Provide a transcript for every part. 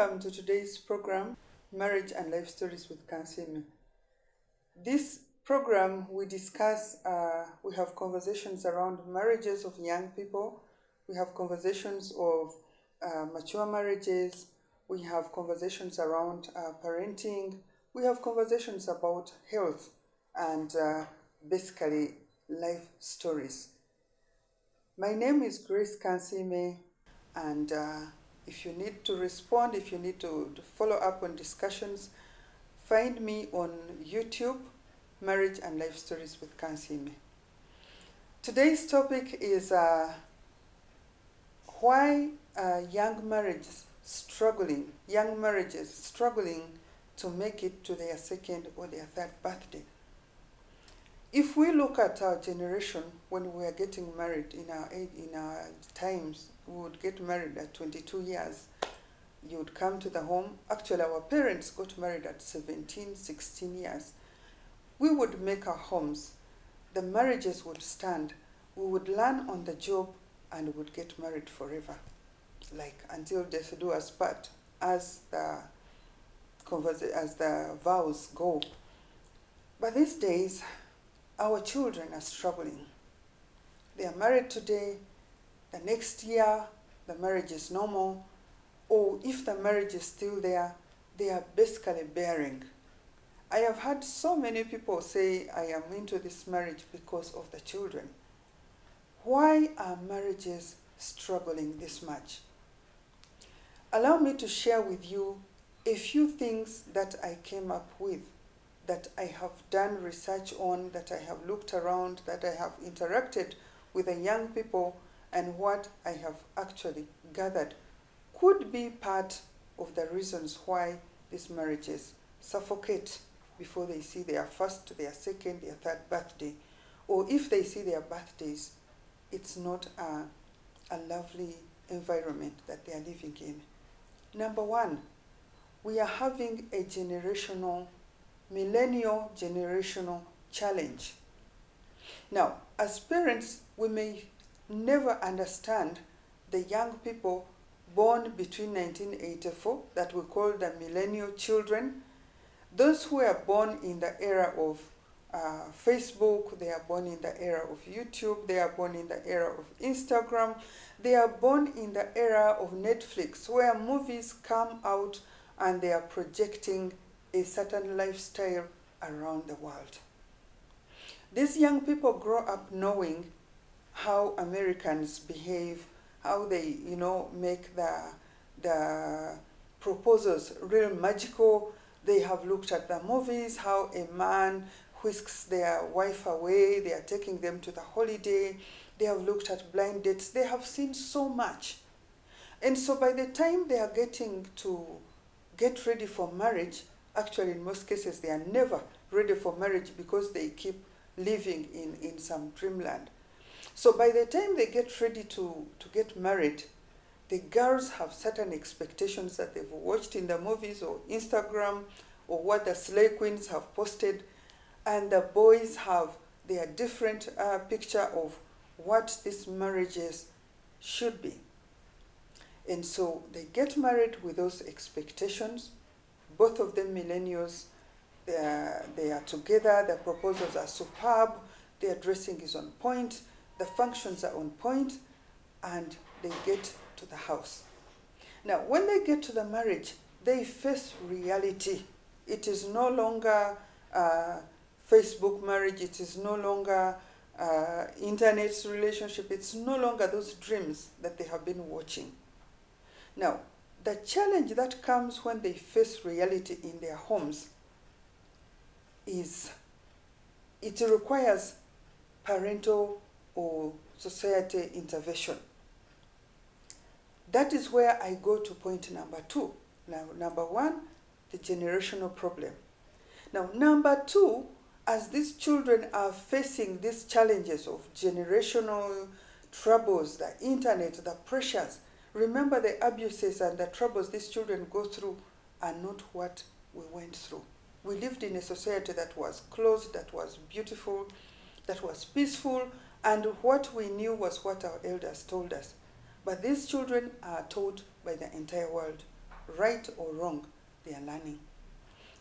Welcome to today's program, Marriage and Life Stories with Kansime. This program, we discuss, uh, we have conversations around marriages of young people, we have conversations of uh, mature marriages, we have conversations around uh, parenting, we have conversations about health and uh, basically life stories. My name is Grace Kansime, and uh, if you need to respond, if you need to, to, follow up on discussions, find me on YouTube, Marriage and Life Stories with Kansime. Today's topic is uh, why uh, young marriages struggling, young marriages struggling to make it to their second or their third birthday. If we look at our generation when we are getting married in our in our times, we would get married at 22 years. You would come to the home. Actually, our parents got married at 17, 16 years. We would make our homes. The marriages would stand. We would learn on the job and would get married forever, like until death do us part, as the as the vows go. But these days, our children are struggling. They are married today, the next year the marriage is normal, or if the marriage is still there, they are basically bearing. I have had so many people say, I am into this marriage because of the children. Why are marriages struggling this much? Allow me to share with you a few things that I came up with that I have done research on, that I have looked around, that I have interacted with the young people, and what I have actually gathered could be part of the reasons why these marriages suffocate before they see their first, their second, their third birthday. Or if they see their birthdays, it's not a, a lovely environment that they are living in. Number one, we are having a generational millennial generational challenge. Now, as parents, we may never understand the young people born between 1984, that we call the millennial children, those who are born in the era of uh, Facebook, they are born in the era of YouTube, they are born in the era of Instagram, they are born in the era of Netflix, where movies come out and they are projecting a certain lifestyle around the world. These young people grow up knowing how Americans behave, how they, you know, make the, the proposals real magical. They have looked at the movies, how a man whisks their wife away, they are taking them to the holiday, they have looked at blind dates, they have seen so much. And so by the time they are getting to get ready for marriage, actually in most cases they are never ready for marriage because they keep living in, in some dreamland. So by the time they get ready to, to get married, the girls have certain expectations that they've watched in the movies or Instagram or what the slay queens have posted, and the boys have their different uh, picture of what these marriages should be. And so they get married with those expectations, both of them millennials. They are, they are together, their proposals are superb, their dressing is on point, the functions are on point, and they get to the house. Now, when they get to the marriage, they face reality. It is no longer uh, Facebook marriage, it is no longer uh, internet relationship, it's no longer those dreams that they have been watching. Now, the challenge that comes when they face reality in their homes is it requires parental or society intervention. That is where I go to point number two. Now, number one, the generational problem. Now, number two, as these children are facing these challenges of generational troubles, the internet, the pressures, Remember the abuses and the troubles these children go through are not what we went through. We lived in a society that was closed, that was beautiful, that was peaceful, and what we knew was what our elders told us. But these children are told by the entire world right or wrong, they are learning.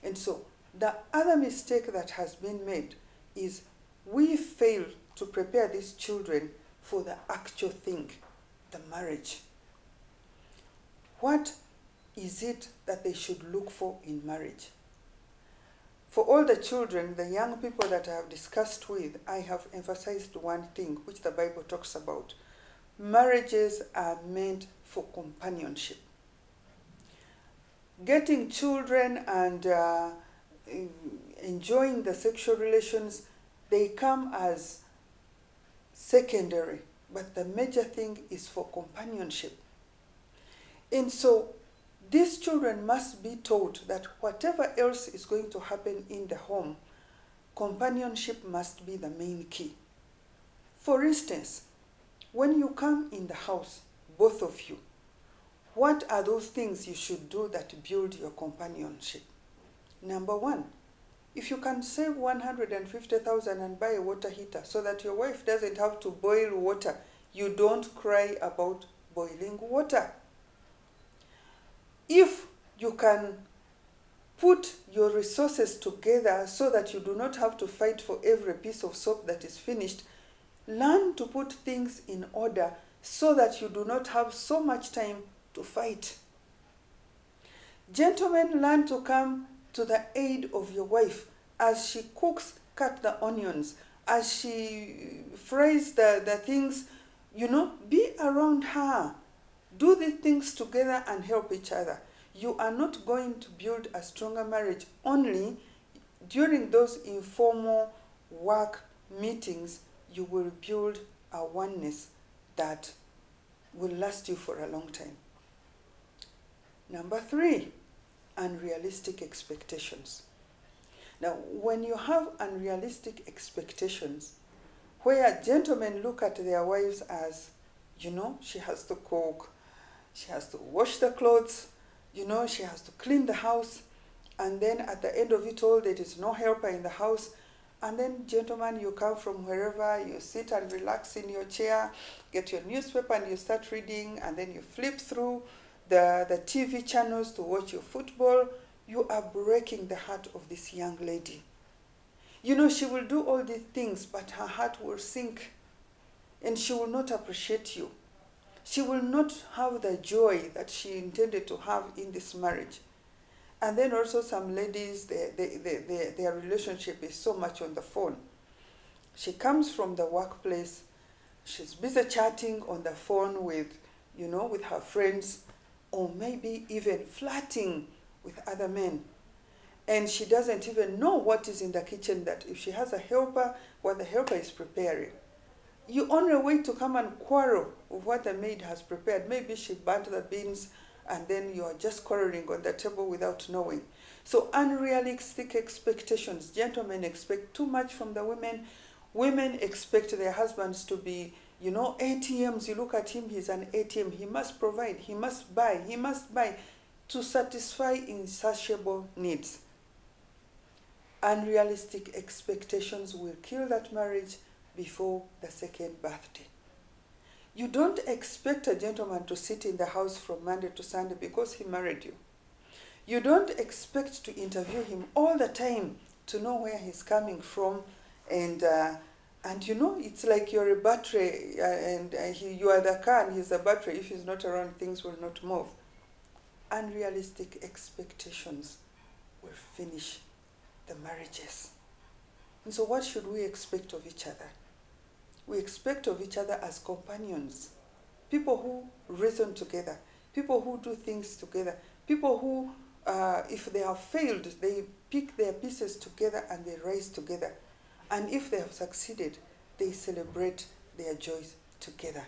And so the other mistake that has been made is we fail to prepare these children for the actual thing, the marriage. What is it that they should look for in marriage? For all the children, the young people that I have discussed with, I have emphasized one thing which the Bible talks about. Marriages are meant for companionship. Getting children and uh, enjoying the sexual relations, they come as secondary, but the major thing is for companionship. And so these children must be taught that whatever else is going to happen in the home, companionship must be the main key. For instance, when you come in the house, both of you, what are those things you should do that build your companionship? Number one, if you can save 150,000 and buy a water heater so that your wife doesn't have to boil water, you don't cry about boiling water. If you can put your resources together so that you do not have to fight for every piece of soap that is finished, learn to put things in order so that you do not have so much time to fight. Gentlemen, learn to come to the aid of your wife as she cooks, cut the onions, as she fries the, the things, you know, be around her. Do these things together and help each other. You are not going to build a stronger marriage only during those informal work meetings. You will build a oneness that will last you for a long time. Number three, unrealistic expectations. Now, when you have unrealistic expectations, where gentlemen look at their wives as, you know, she has to cook, she has to wash the clothes, you know, she has to clean the house, and then at the end of it all, there is no helper in the house. And then, gentlemen, you come from wherever, you sit and relax in your chair, get your newspaper, and you start reading, and then you flip through the, the TV channels to watch your football. You are breaking the heart of this young lady. You know, she will do all these things, but her heart will sink, and she will not appreciate you she will not have the joy that she intended to have in this marriage. And then also some ladies, their, their, their, their relationship is so much on the phone. She comes from the workplace, she's busy chatting on the phone with, you know, with her friends, or maybe even flirting with other men. And she doesn't even know what is in the kitchen that if she has a helper, what the helper is preparing you only wait to come and quarrel with what the maid has prepared. Maybe she burnt the beans and then you are just quarreling on the table without knowing. So unrealistic expectations. Gentlemen expect too much from the women. Women expect their husbands to be, you know, ATMs. You look at him, he's an ATM. He must provide, he must buy, he must buy to satisfy insatiable needs. Unrealistic expectations will kill that marriage before the second birthday. You don't expect a gentleman to sit in the house from Monday to Sunday because he married you. You don't expect to interview him all the time to know where he's coming from and uh, and you know it's like you're a battery uh, and uh, he, you are the car and he's the battery if he's not around things will not move unrealistic expectations will finish the marriages and so what should we expect of each other we expect of each other as companions, people who reason together, people who do things together, people who, uh, if they have failed, they pick their pieces together and they rise together. And if they have succeeded, they celebrate their joys together.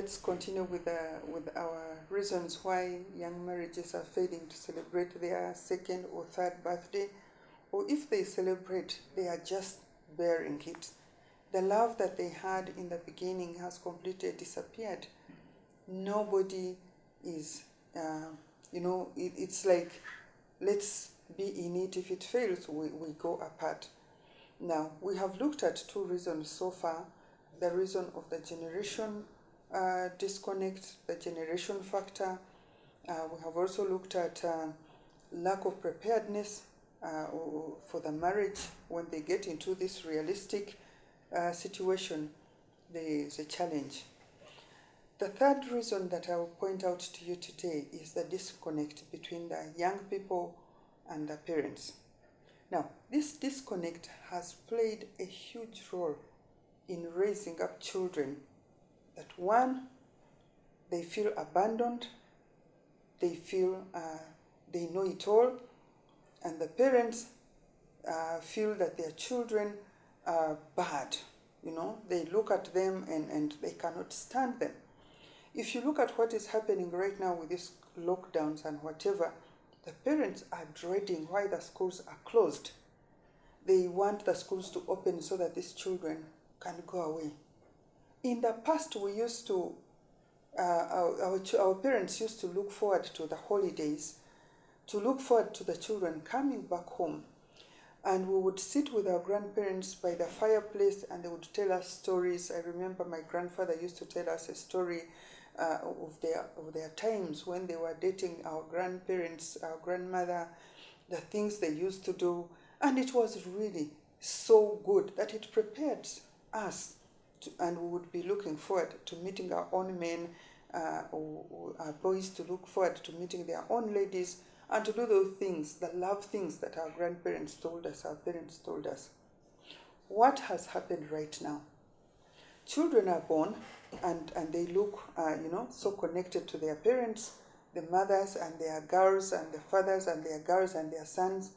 Let's continue with, uh, with our reasons why young marriages are failing to celebrate their second or third birthday, or if they celebrate, they are just bearing it The love that they had in the beginning has completely disappeared. Nobody is, uh, you know, it, it's like, let's be in it. If it fails, we, we go apart. Now, we have looked at two reasons so far the reason of the generation uh, disconnect, the generation factor. Uh, we have also looked at uh, lack of preparedness uh, for the marriage when they get into this realistic uh, situation. There is a challenge. The third reason that I will point out to you today is the disconnect between the young people and the parents. Now, this disconnect has played a huge role in raising up children that one, they feel abandoned, they feel uh, they know it all, and the parents uh, feel that their children are bad. You know, they look at them and, and they cannot stand them. If you look at what is happening right now with these lockdowns and whatever, the parents are dreading why the schools are closed. They want the schools to open so that these children can go away. In the past, we used to, uh, our, our, our parents used to look forward to the holidays, to look forward to the children coming back home. And we would sit with our grandparents by the fireplace and they would tell us stories. I remember my grandfather used to tell us a story uh, of, their, of their times when they were dating our grandparents, our grandmother, the things they used to do. And it was really so good that it prepared us to, and we would be looking forward to meeting our own men uh, or, or our boys to look forward to meeting their own ladies and to do those things, the love things that our grandparents told us, our parents told us. What has happened right now? Children are born and, and they look, uh, you know, so connected to their parents, the mothers and their girls and the fathers and their girls and their sons,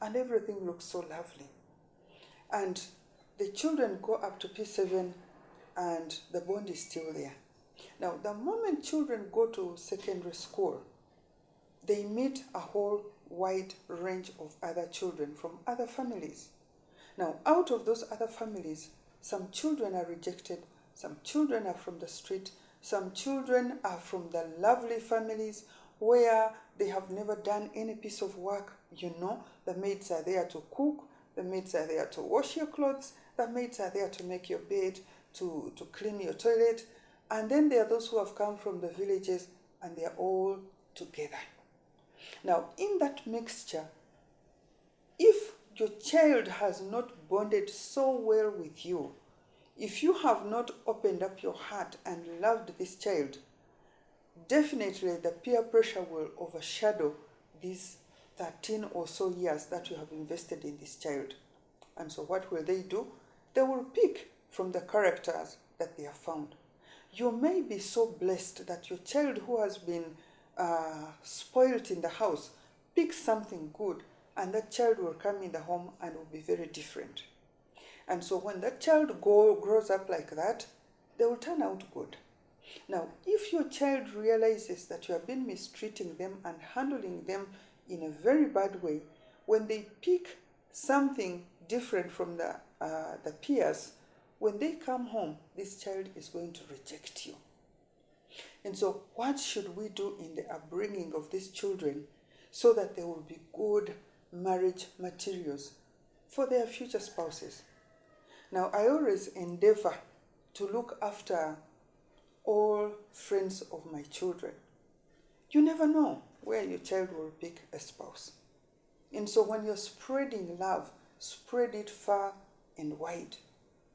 and everything looks so lovely. And the children go up to P7 and the bond is still there. Now, the moment children go to secondary school, they meet a whole wide range of other children from other families. Now, out of those other families, some children are rejected, some children are from the street, some children are from the lovely families where they have never done any piece of work. You know, the maids are there to cook, the maids are there to wash your clothes, the maids are there to make your bed, to, to clean your toilet. And then there are those who have come from the villages and they are all together. Now, in that mixture, if your child has not bonded so well with you, if you have not opened up your heart and loved this child, definitely the peer pressure will overshadow these 13 or so years that you have invested in this child. And so, what will they do? They will pick from the characters that they have found. You may be so blessed that your child who has been uh, spoiled in the house picks something good, and that child will come in the home and will be very different. And so, when that child go, grows up like that, they will turn out good. Now, if your child realizes that you have been mistreating them and handling them in a very bad way, when they pick something different from the, uh, the peers, when they come home, this child is going to reject you. And so, what should we do in the upbringing of these children so that they will be good marriage materials for their future spouses? Now, I always endeavor to look after all friends of my children. You never know where your child will pick a spouse. And so, when you're spreading love, spread it far and wide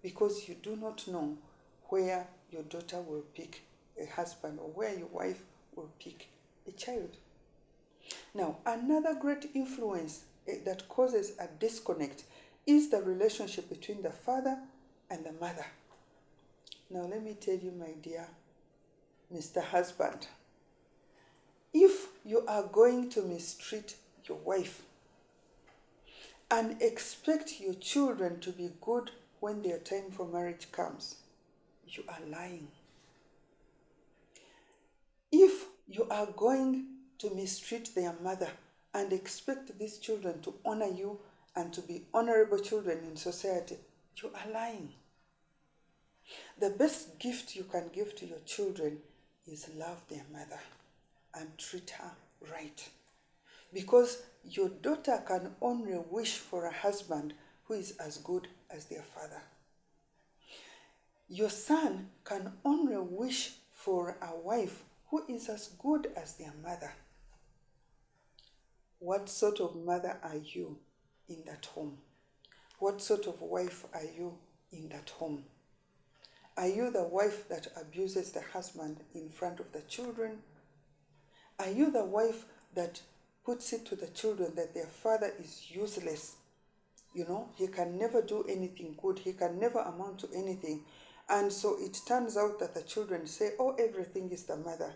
because you do not know where your daughter will pick a husband or where your wife will pick a child. Now, another great influence eh, that causes a disconnect is the relationship between the father and the mother. Now, let me tell you, my dear Mr. Husband, if you are going to mistreat your wife and expect your children to be good when their time for marriage comes, you are lying. If you are going to mistreat their mother and expect these children to honor you and to be honorable children in society, you are lying. The best gift you can give to your children is love their mother and treat her right. Because your daughter can only wish for a husband who is as good as their father. Your son can only wish for a wife who is as good as their mother. What sort of mother are you in that home? What sort of wife are you in that home? Are you the wife that abuses the husband in front of the children? Are you the wife that puts it to the children that their father is useless? You know, he can never do anything good, he can never amount to anything. And so it turns out that the children say, Oh, everything is the mother.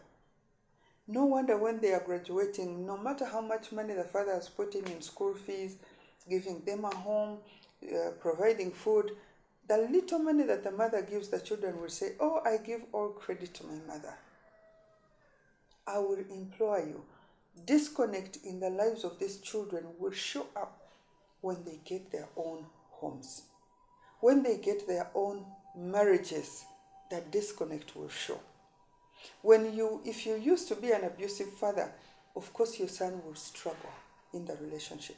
No wonder when they are graduating, no matter how much money the father has put in in school fees, giving them a home, uh, providing food, the little money that the mother gives the children will say, Oh, I give all credit to my mother. I will implore you, disconnect in the lives of these children will show up when they get their own homes. When they get their own marriages, that disconnect will show. When you, if you used to be an abusive father, of course your son will struggle in the relationship.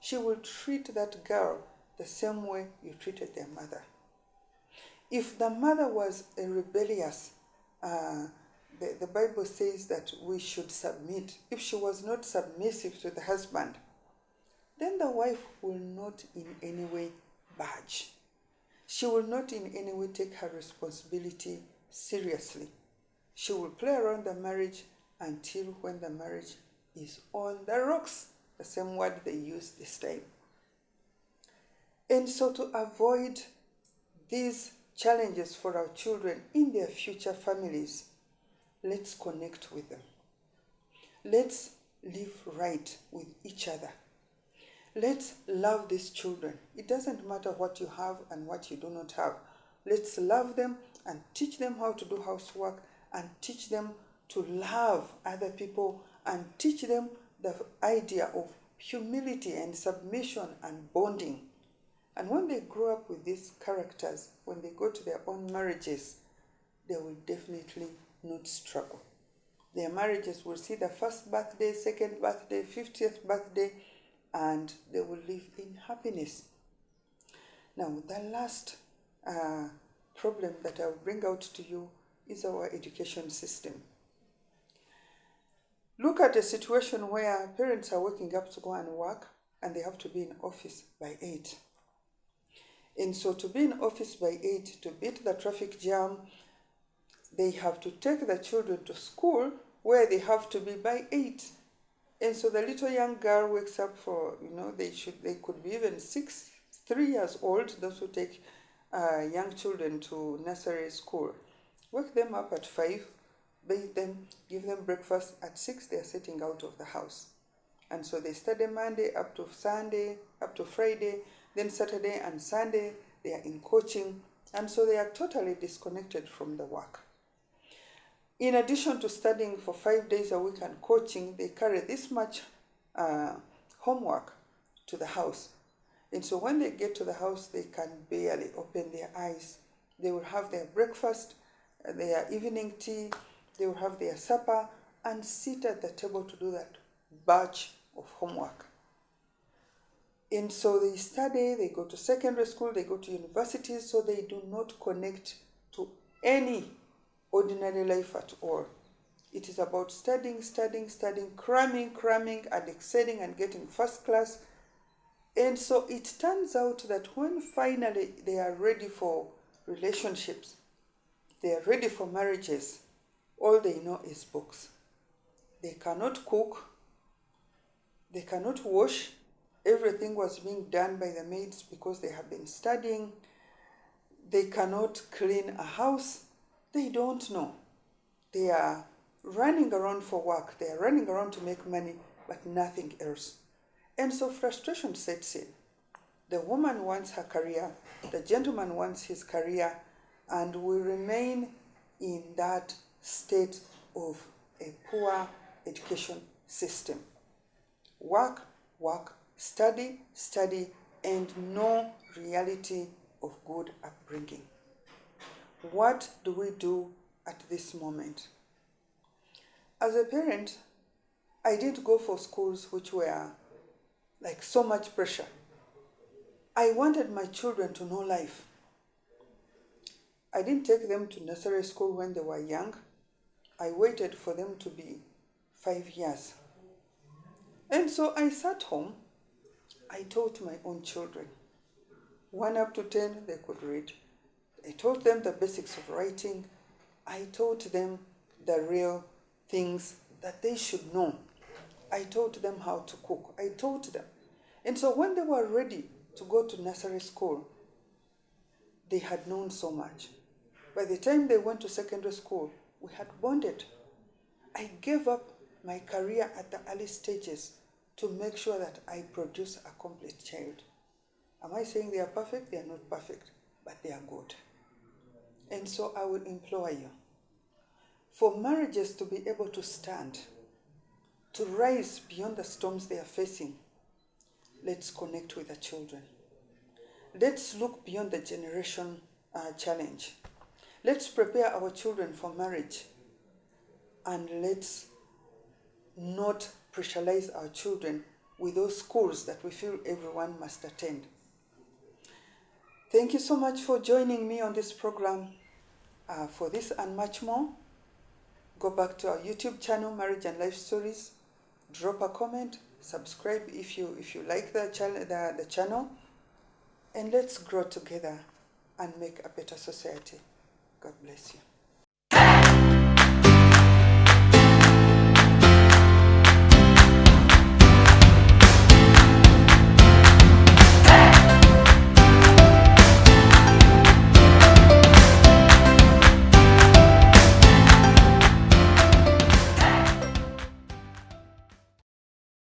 She will treat that girl the same way you treated their mother. If the mother was a rebellious, uh, the, the Bible says that we should submit. If she was not submissive to the husband, then the wife will not in any way budge. She will not in any way take her responsibility seriously. She will play around the marriage until when the marriage is on the rocks, the same word they use this time. And so, to avoid these challenges for our children in their future families, let's connect with them. Let's live right with each other. Let's love these children. It doesn't matter what you have and what you do not have. Let's love them and teach them how to do housework and teach them to love other people and teach them the idea of humility and submission and bonding. And when they grow up with these characters, when they go to their own marriages, they will definitely not struggle. Their marriages will see the first birthday, second birthday, 50th birthday, and they will live in happiness. Now, the last uh, problem that I will bring out to you is our education system. Look at a situation where parents are waking up to go and work and they have to be in office by 8. And so, to be in office by 8, to beat the traffic jam, they have to take the children to school where they have to be by 8. And so the little young girl wakes up for, you know, they should, they could be even six, three years old, those who take uh, young children to nursery school. Wake them up at 5, bathe them, give them breakfast. At 6, they are setting out of the house. And so they study Monday up to Sunday, up to Friday, then Saturday and Sunday, they are in coaching. And so they are totally disconnected from the work. In addition to studying for five days a week and coaching, they carry this much uh, homework to the house. And so when they get to the house, they can barely open their eyes. They will have their breakfast, their evening tea, they will have their supper, and sit at the table to do that batch of homework. And so they study, they go to secondary school, they go to universities, so they do not connect to any ordinary life at all. It is about studying, studying, studying, cramming, cramming, and excelling and getting first class. And so it turns out that when finally they are ready for relationships, they are ready for marriages, all they know is books. They cannot cook, they cannot wash. Everything was being done by the maids because they have been studying. They cannot clean a house they don't know. They are running around for work, they are running around to make money, but nothing else. And so frustration sets in. The woman wants her career, the gentleman wants his career, and we remain in that state of a poor education system. Work, work, study, study, and no reality of good upbringing. What do we do at this moment? As a parent, I didn't go for schools which were like so much pressure. I wanted my children to know life. I didn't take them to nursery school when they were young. I waited for them to be five years. And so I sat home. I taught my own children. One up to 10, they could read. I taught them the basics of writing. I taught them the real things that they should know. I taught them how to cook. I taught them. And so when they were ready to go to nursery school, they had known so much. By the time they went to secondary school, we had bonded. I gave up my career at the early stages to make sure that I produce a complete child. Am I saying they are perfect? They are not perfect, but they are good. And so I will implore you for marriages to be able to stand, to rise beyond the storms they are facing, let's connect with the children. Let's look beyond the generation uh, challenge. Let's prepare our children for marriage and let's not pressurize our children with those schools that we feel everyone must attend. Thank you so much for joining me on this program. Uh, for this and much more, go back to our YouTube channel, Marriage and Life Stories. Drop a comment, subscribe if you if you like the channel, the, the channel, and let's grow together and make a better society. God bless you.